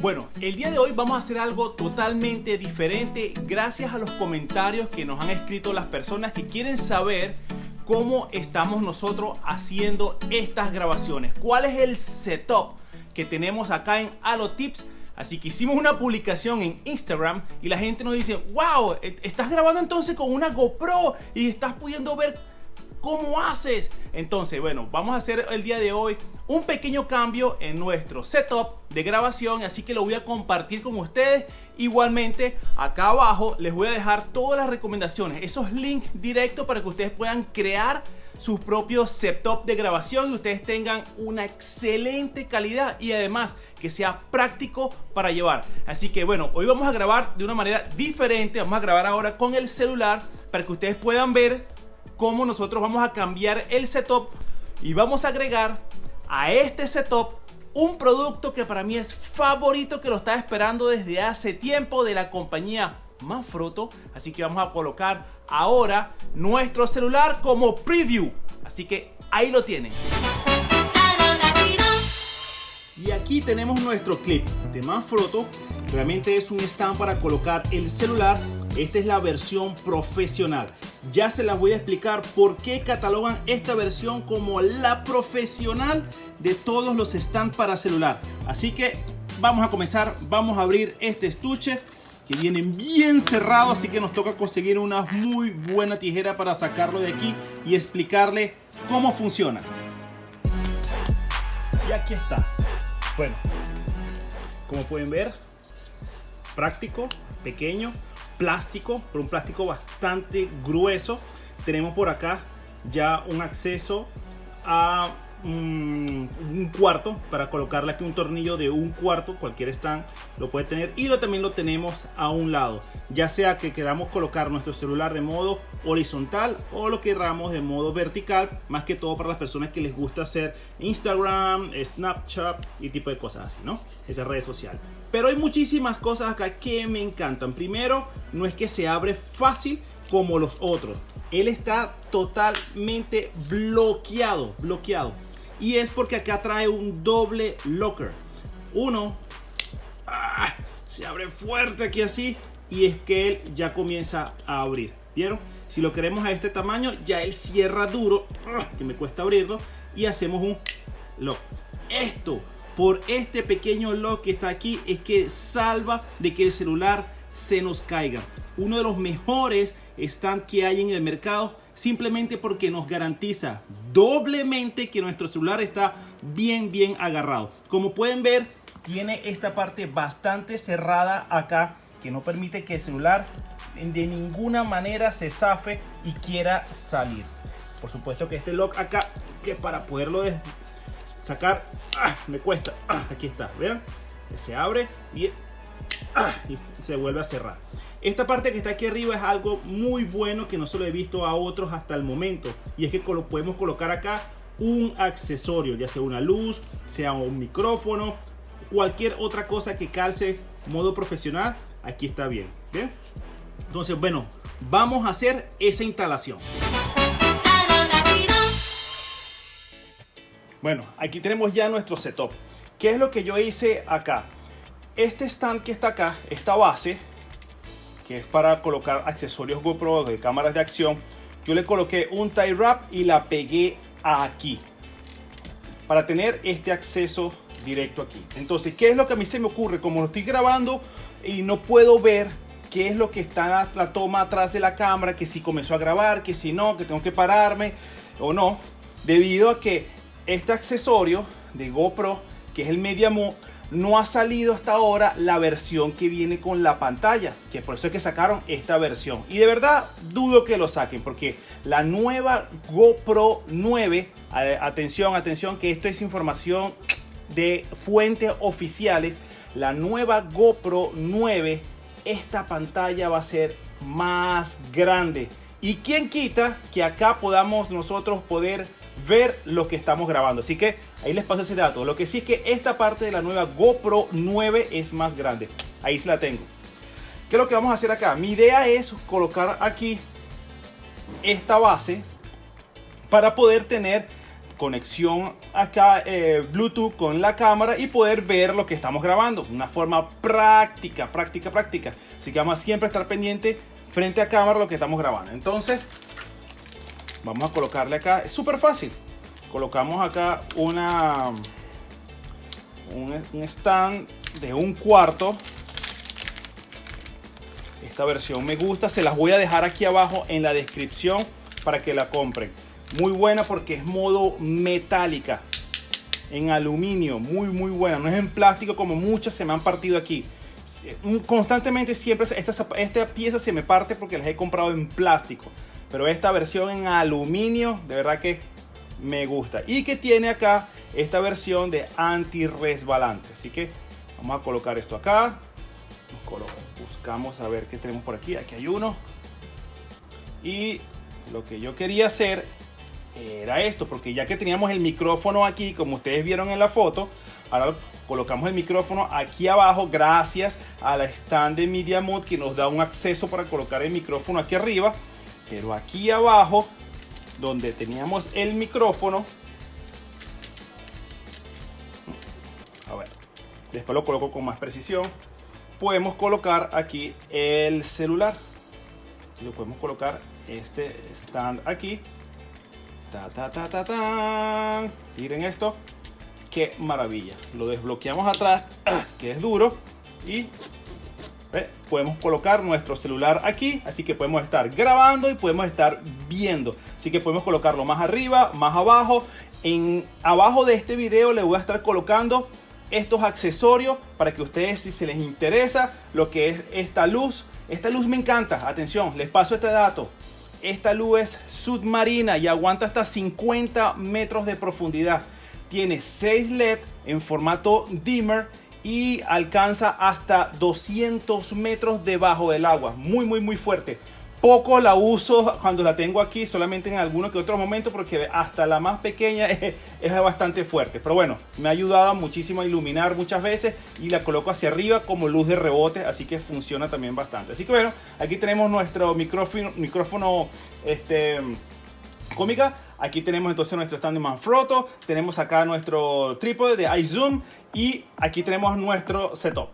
Bueno, el día de hoy vamos a hacer algo totalmente diferente gracias a los comentarios que nos han escrito las personas que quieren saber cómo estamos nosotros haciendo estas grabaciones. ¿Cuál es el setup que tenemos acá en Tips? Así que hicimos una publicación en Instagram y la gente nos dice, wow, e-, estás grabando entonces con una GoPro y estás pudiendo ver cómo haces. Entonces, bueno, vamos a hacer el día de hoy un pequeño cambio en nuestro setup de grabación, así que lo voy a compartir con ustedes. Igualmente, acá abajo les voy a dejar todas las recomendaciones, esos links directos para que ustedes puedan crear sus propios setup de grabación y ustedes tengan una excelente calidad y además que sea práctico para llevar. Así que bueno, hoy vamos a grabar de una manera diferente, vamos a grabar ahora con el celular para que ustedes puedan ver cómo nosotros vamos a cambiar el setup y vamos a agregar a este setup un producto que para mí es favorito que lo estaba esperando desde hace tiempo de la compañía Manfrotto. Así que vamos a colocar ahora nuestro celular como preview. Así que ahí lo tienen. Y aquí tenemos nuestro clip de Manfrotto. Realmente es un stand para colocar el celular. Esta es la versión profesional. Ya se las voy a explicar por qué catalogan esta versión como la profesional de todos los stands para celular. Así que vamos a comenzar, vamos a abrir este estuche que viene bien cerrado, así que nos toca conseguir una muy buena tijera para sacarlo de aquí y explicarle cómo funciona. Y aquí está. Bueno, como pueden ver, práctico, pequeño, plástico, pero un plástico bastante grueso. Tenemos por acá ya un acceso a un cuarto para colocarle aquí un tornillo de un cuarto cualquier stand lo puede tener y lo también lo tenemos a un lado. Ya sea que queramos colocar nuestro celular de modo horizontal o lo queramos de modo vertical más que todo para las personas que les gusta hacer Instagram Snapchat y tipo de cosas así no esa red social pero hay muchísimas cosas acá que me encantan. Primero no es que se abre fácil como los otros. Él está totalmente bloqueado bloqueado. Y es porque acá trae un doble locker. Uno ah, se abre fuerte aquí así y es que él ya comienza a abrir. ¿Vieron? Si lo queremos a este tamaño, ya él cierra duro, ah, que me cuesta abrirlo, y hacemos un lock. Esto, por este pequeño lock que está aquí, es que salva de que el celular se nos caiga. Uno de los mejores stand que hay en el mercado simplemente porque nos garantiza doblemente que nuestro celular está bien bien agarrado como pueden ver tiene esta parte bastante cerrada acá que no permite que el celular de ninguna manera se zafe y quiera salir por supuesto que este lock acá que para poderlo sacar ¡ah! me cuesta ¡ah! aquí está vean se abre y, ¡ah! y se vuelve a cerrar esta parte que está aquí arriba es algo muy bueno que no se lo he visto a otros hasta el momento. Y es que podemos colocar acá un accesorio, ya sea una luz, sea un micrófono, cualquier otra cosa que calce modo profesional, aquí está bien. Entonces, bueno, vamos a hacer esa instalación. Bueno, aquí tenemos ya nuestro setup. ¿Qué es lo que yo hice acá? Este stand que está acá, esta base, que es para colocar accesorios GoPro de cámaras de acción, yo le coloqué un tie wrap y la pegué aquí para tener este acceso directo aquí. Entonces, ¿qué es lo que a mí se me ocurre? Como lo estoy grabando y no puedo ver qué es lo que está la, toma atrás de la cámara, que si comenzó a grabar, que si no, que tengo que pararme o no, debido a que este accesorio de GoPro, que es el Media Mode, no ha salido hasta ahora la versión que viene con la pantalla, que por eso es que sacaron esta versión. Y de verdad dudo que lo saquen, porque la nueva GoPro 9, atención, atención, que esto es información de fuentes oficiales, la nueva GoPro 9, esta pantalla va a ser más grande. Y quién quita que acá podamos nosotros poder ver lo que estamos grabando. Así que ahí les paso ese dato. Lo que sí es que esta parte de la nueva GoPro 9 es más grande. Ahí se la tengo. ¿Qué es lo que vamos a hacer acá? Mi idea es colocar aquí esta base para poder tener conexión acá eh, Bluetooth con la cámara y poder ver lo que estamos grabando. Una forma práctica, práctica, práctica. Así que vamos a siempre estar pendiente frente a cámara lo que estamos grabando. Entonces, vamos a colocarle acá. Es súper fácil. Colocamos acá una un stand de un cuarto. Esta versión me gusta. Se las voy a dejar aquí abajo en la descripción para que la compren. Muy buena porque es modo metálica. En aluminio. Muy, muy buena. No es en plástico como muchas se me han partido aquí. Constantemente siempre esta, esta pieza se me parte porque las he comprado en plástico. Pero esta versión en aluminio, de verdad que me gusta. Y que tiene acá esta versión de anti-resbalante. Así que vamos a colocar esto acá. Buscamos a ver qué tenemos por aquí. Aquí hay uno. Y lo que yo quería hacer era esto, porque ya que teníamos el micrófono aquí, como ustedes vieron en la foto, ahora colocamos el micrófono aquí abajo gracias a la stand de Media Mod que nos da un acceso para colocar el micrófono aquí arriba. Pero aquí abajo, donde teníamos el micrófono, a ver, después lo coloco con más precisión, podemos colocar aquí el celular. Lo podemos colocar este stand aquí. Ta, ta, ta, ta, ta. Miren esto. Qué maravilla. Lo desbloqueamos atrás, que es duro. Y podemos colocar nuestro celular aquí. Así que podemos estar grabando y podemos estar viendo. Así que podemos colocarlo más arriba, más abajo. En abajo de este video le voy a estar colocando estos accesorios para que ustedes si se les interesa lo que es esta luz. Esta luz me encanta. Atención, les paso este dato. Esta luz es submarina y aguanta hasta 50 metros de profundidad. Tiene 6 LED en formato dimmer y alcanza hasta 200 metros debajo del agua. Muy, muy, muy fuerte. Poco la uso cuando la tengo aquí, solamente en algunos que otros momentos, porque hasta la más pequeña es, bastante fuerte. Pero bueno, me ha ayudado muchísimo a iluminar muchas veces y la coloco hacia arriba como luz de rebote, así que funciona también bastante. Así que bueno, aquí tenemos nuestro micrófono, micrófono este, cómica. Aquí tenemos entonces nuestro stand Manfrotto, tenemos acá nuestro trípode de iZoom y aquí tenemos nuestro setup.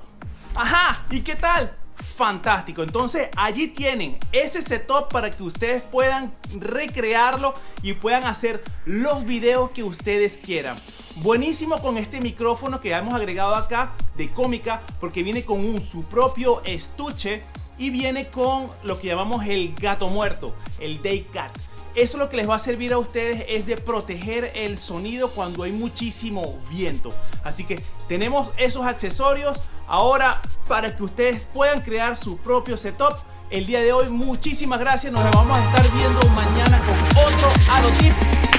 Ajá, ¿y qué tal? Fantástico. Entonces allí tienen ese setup para que ustedes puedan recrearlo y puedan hacer los videos que ustedes quieran. Buenísimo con este micrófono que hemos agregado acá de cómica porque viene con un, su propio estuche y viene con lo que llamamos el gato muerto, el day cat. Eso lo que les va a servir a ustedes es de proteger el sonido cuando hay muchísimo viento. Así que tenemos esos accesorios Ahora, para que ustedes puedan crear su propio setup, el día de hoy muchísimas gracias, nos vamos a estar viendo mañana con otro AroTip.